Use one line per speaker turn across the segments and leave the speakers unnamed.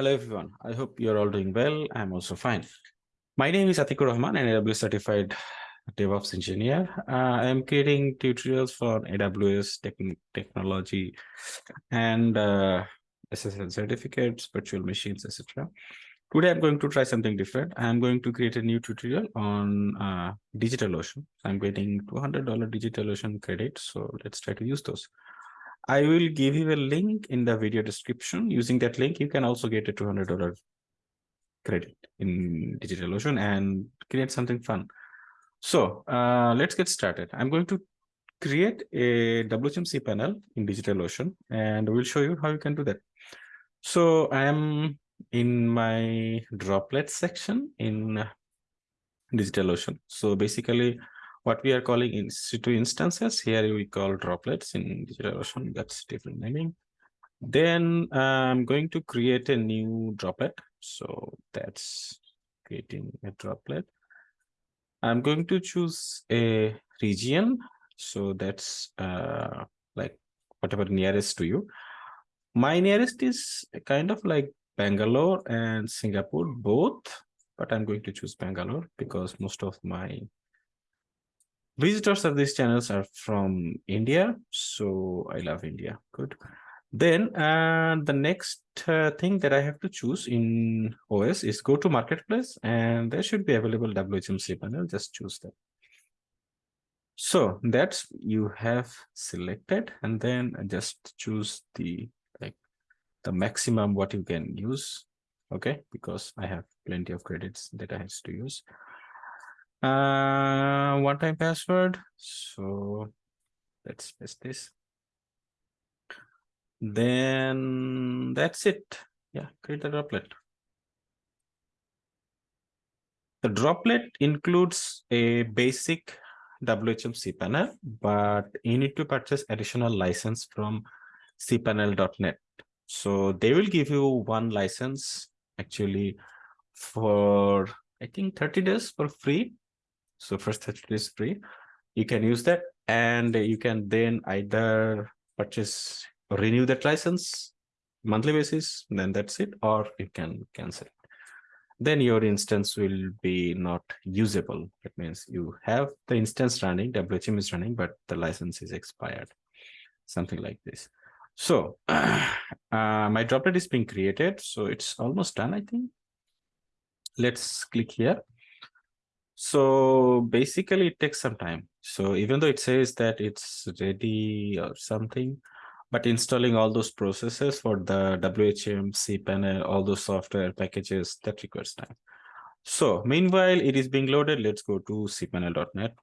Hello, everyone. I hope you're all doing well. I'm also fine. My name is Atikur Rahman, an AWS certified DevOps engineer. Uh, I'm creating tutorials for AWS tech technology and uh, SSL certificates, virtual machines, etc. Today, I'm going to try something different. I'm going to create a new tutorial on uh, DigitalOcean. I'm getting $200 DigitalOcean credit, so let's try to use those. I will give you a link in the video description. Using that link, you can also get a $200 credit in DigitalOcean and create something fun. So uh, let's get started. I'm going to create a WHM panel in DigitalOcean, and we'll show you how you can do that. So I am in my droplet section in DigitalOcean. So basically, what we are calling EC2 instances. Here we call droplets in DigitalOcean. That's different naming. Then I'm going to create a new droplet. So that's creating a droplet. I'm going to choose a region. So that's uh, like whatever nearest to you. My nearest is kind of like Bangalore and Singapore both, but I'm going to choose Bangalore because most of my visitors of these channels are from India. So I love India. Good. Then uh, the next uh, thing that I have to choose in OS is go to marketplace and there should be available WHM panel. Just choose that. So that's you have selected and then just choose the like the maximum what you can use. Okay, because I have plenty of credits that I have to use uh one time password. So let's paste this. Then that's it. Yeah create the droplet. The droplet includes a basic whm cpanel but you need to purchase additional license from cpanel.net so they will give you one license actually for i think 30 days for free so first 30 days free. You can use that and you can then either purchase or renew that license monthly basis, then that's it, or you can cancel it. Then your instance will be not usable. That means you have the instance running, WHM is running, but the license is expired, something like this. So uh, my droplet is being created. So it's almost done, I think. Let's click here so basically it takes some time. So even though it says that it's ready or something, but installing all those processes for the WHM, cPanel, all those software packages, that requires time. So meanwhile, it is being loaded. Let's go to cpanel.net.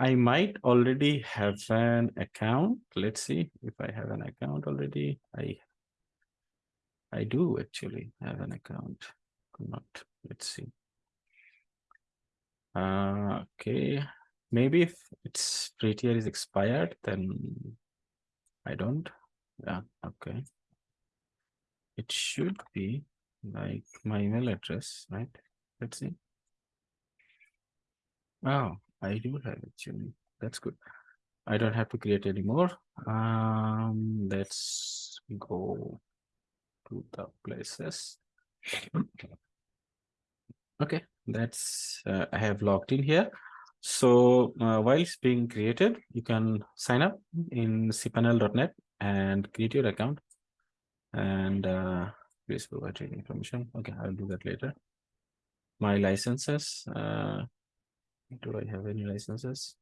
I might already have an account. Let's see if I have an account already. I I do actually have an account. Not. Let's see. Uh, okay, maybe if its free tier is expired, then I don't. Yeah, okay. It should be like my email address, right? Let's see. Oh, I do have actually. That's good. I don't have to create anymore. Um, let's go to the places. Okay, that's uh, I have logged in here. So uh, while it's being created, you can sign up in cpanel.net and create your account and uh, please provide information. Okay, I'll do that later. My licenses. Uh, do I have any licenses?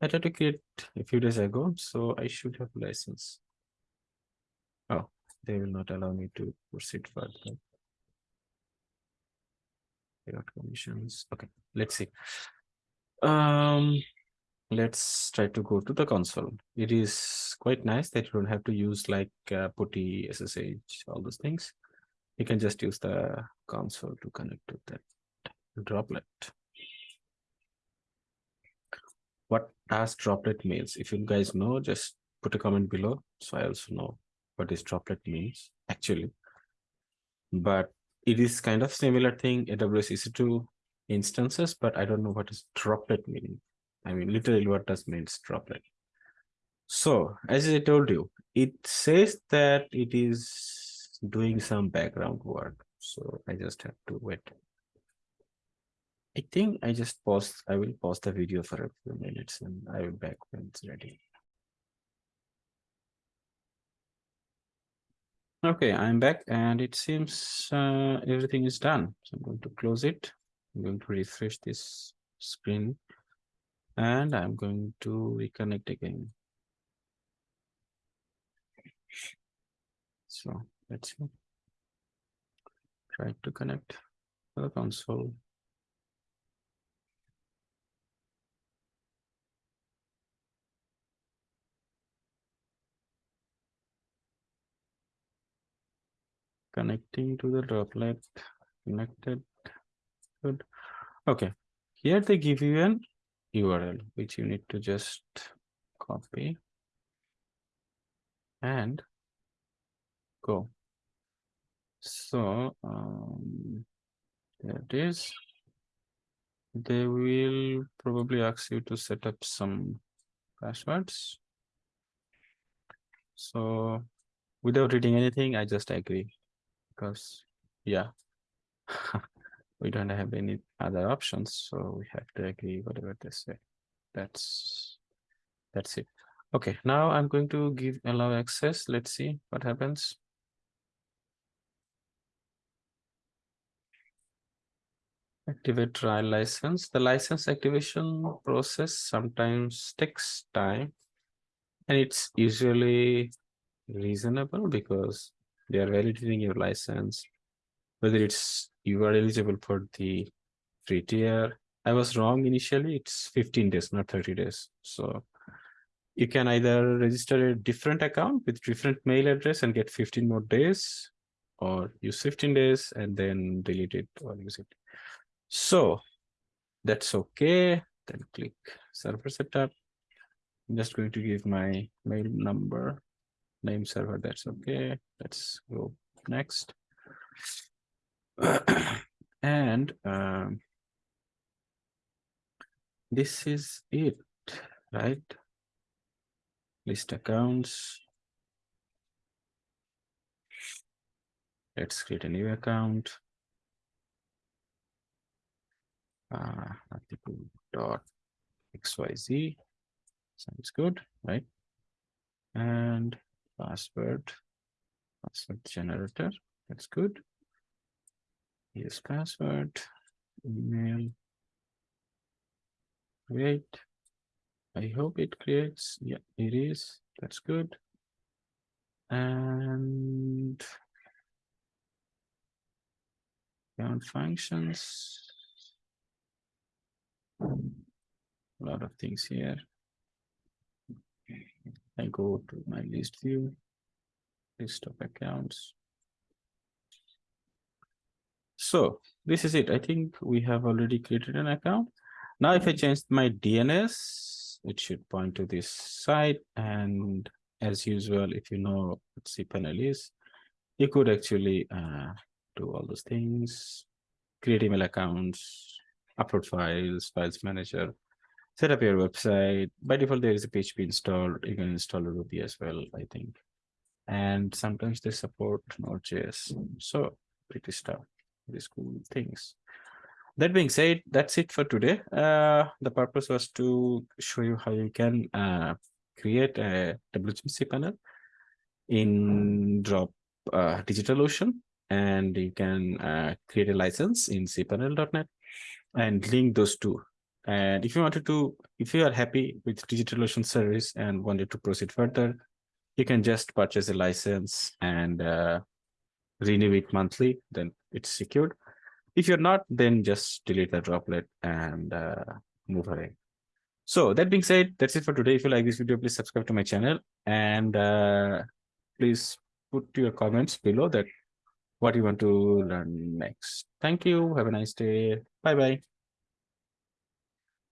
I tried to create a few days ago, so I should have license. Oh, they will not allow me to proceed further conditions. Okay, let's see. Um, let's try to go to the console. It is quite nice that you don't have to use like uh, PuTTY, SSH, all those things. You can just use the console to connect to that droplet. What does droplet means? If you guys know, just put a comment below so I also know what this droplet means actually. But it is kind of similar thing AWS EC2 instances, but I don't know what is droplet meaning. I mean, literally what does means droplet. So as I told you, it says that it is doing some background work. So I just have to wait. I think I just pause. I will pause the video for a few minutes and I will back when it's ready. Okay, I'm back and it seems uh, everything is done. So I'm going to close it. I'm going to refresh this screen and I'm going to reconnect again. So let's see. Try to connect to the console. Connecting to the droplet, connected, good. Okay, here they give you an URL, which you need to just copy and go. So um, there it is. They will probably ask you to set up some passwords. So without reading anything, I just agree because yeah, we don't have any other options. So we have to agree whatever they say. That's that's it. Okay, now I'm going to give allow access. Let's see what happens. Activate trial license. The license activation process sometimes takes time and it's usually reasonable because they are validating your license, whether it's you are eligible for the free tier. I was wrong initially, it's 15 days, not 30 days. So you can either register a different account with different mail address and get 15 more days or use 15 days and then delete it or use it. So that's okay. Then click server setup. I'm just going to give my mail number, name server. That's okay. Let's go next. and um, this is it, right? List accounts. Let's create a new account. uh, dot xyz sounds good right and password password generator that's good. Here's password email. Create. I hope it creates yeah it is that's good. And account functions. A lot of things here. I go to my list view, list of accounts. So this is it. I think we have already created an account. Now, if I change my DNS, it should point to this site. And as usual, if you know what cPanel is, you could actually uh, do all those things, create email accounts, upload files, files manager, set up your website. By default, there is a PHP installed. You can install Ruby as well, I think. And sometimes they support Node.js. So pretty stuff, pretty cool things. That being said, that's it for today. Uh, the purpose was to show you how you can uh, create a WHM cPanel in Drop uh, DigitalOcean, and you can uh, create a license in cpanel.net and link those two. And if you wanted to, if you are happy with DigitalOcean service and wanted to proceed further, you can just purchase a license and uh, renew it monthly, then it's secured. If you're not, then just delete the droplet and uh, move away. So that being said, that's it for today. If you like this video, please subscribe to my channel and uh, please put your comments below that what you want to learn next. Thank you. Have a nice day. Bye bye.